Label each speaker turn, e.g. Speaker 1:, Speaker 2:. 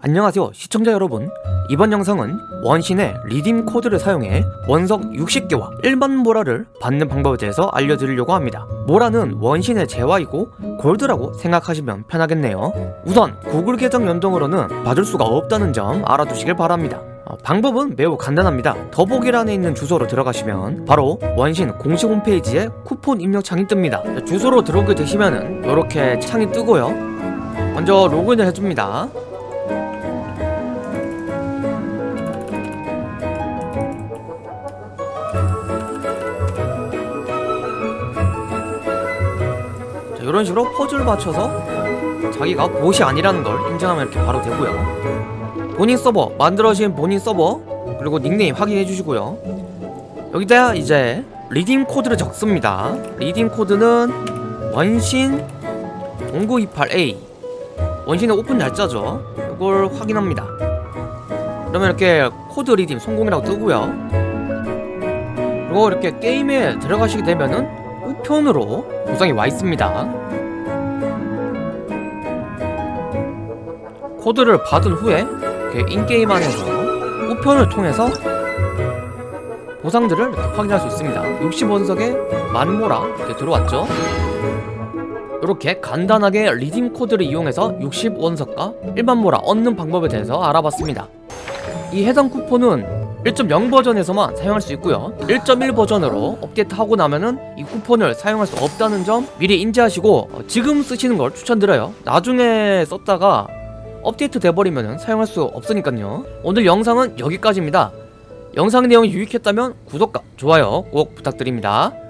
Speaker 1: 안녕하세요 시청자 여러분. 이번 영상은 원신의 리딤 코드를 사용해 원석 60개와 일반 모라를 받는 방법에 대해서 알려드리려고 합니다. 모라는 원신의 재화이고 골드라고 생각하시면 편하겠네요. 우선 구글 계정 연동으로는 받을 수가 없다는 점 알아두시길 바랍니다. 어, 방법은 매우 간단합니다. 더보기란에 있는 주소로 들어가시면 바로 원신 공식 홈페이지에 쿠폰 입력창이 뜹니다. 주소로 들어오게 되시면은 이렇게 창이 뜨고요. 먼저 로그인을 해줍니다 자, 이런 식으로 퍼즐 맞춰서 자기가 봇이 아니라는 걸 인정하면 이렇게 바로 되고요. 본인 서버 만들어진 본인 서버 그리고 닉네임 확인해 주시고요. 여기다 이제 redeem code를 적습니다. redeem code는 원신 0928A 원신의 오픈 날짜죠. 이걸 확인합니다. 그러면 이렇게 code redeem 성공이라고 뜨고요. 그리고 이렇게 게임에 들어가시게 되면은 우편으로 보상이 와 있습니다. 코드를 받은 후에 in-game 안에서 우편을 통해서 보상들을 확인할 수 있습니다. 60원석에 만모라 이렇게 들어왔죠? 이렇게 간단하게 리딤 코드를 이용해서 60원석과 일반 모라 얻는 방법에 대해서 알아봤습니다. 이 해당 쿠폰은 1.0 버전에서만 사용할 수 있고요. 1.1 버전으로 업데이트하고 나면은 이 쿠폰을 사용할 수 없다는 점 미리 인지하시고 어, 지금 쓰시는 걸 추천드려요. 나중에 썼다가 업데이트 돼버리면 사용할 수 없으니까요. 오늘 영상은 여기까지입니다 영상 내용이 유익했다면 구독과 좋아요 꼭 부탁드립니다